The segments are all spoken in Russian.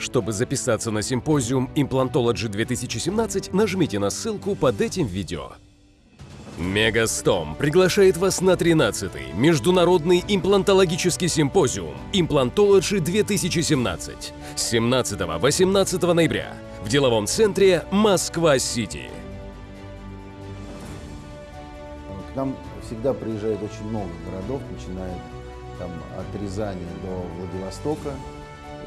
Чтобы записаться на симпозиум Implantology 2017, нажмите на ссылку под этим видео. Мегастом приглашает вас на 13-й Международный имплантологический симпозиум Implantology 2017 с 17-18 ноября в деловом центре Москва-Сити. К нам всегда приезжает очень много городов, начиная там, от Рязани до Владивостока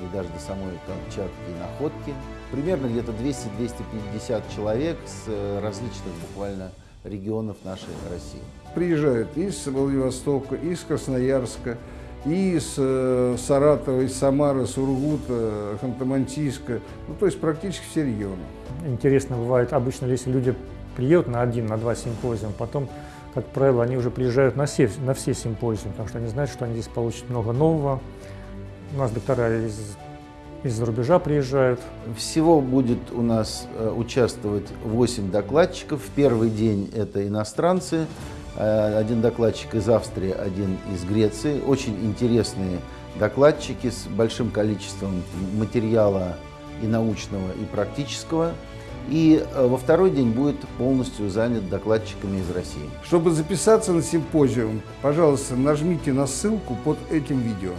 и даже до самой Камчатки и Находки. Примерно где-то 200-250 человек с э, различных буквально регионов нашей России. Приезжают из Владивостока, из Красноярска, из э, Саратова, из Самары, Сургута, Ханты-Мансийска, ну, то есть практически все регионы. Интересно бывает, обычно если люди приедут на один, на два симпозиума, потом, как правило, они уже приезжают на все, на все симпозиумы, потому что они знают, что они здесь получат много нового. У нас доктора из из-за рубежа приезжают. Всего будет у нас э, участвовать 8 докладчиков. В первый день это иностранцы, э, один докладчик из Австрии, один из Греции. Очень интересные докладчики с большим количеством материала и научного, и практического. И э, во второй день будет полностью занят докладчиками из России. Чтобы записаться на симпозиум, пожалуйста, нажмите на ссылку под этим видео.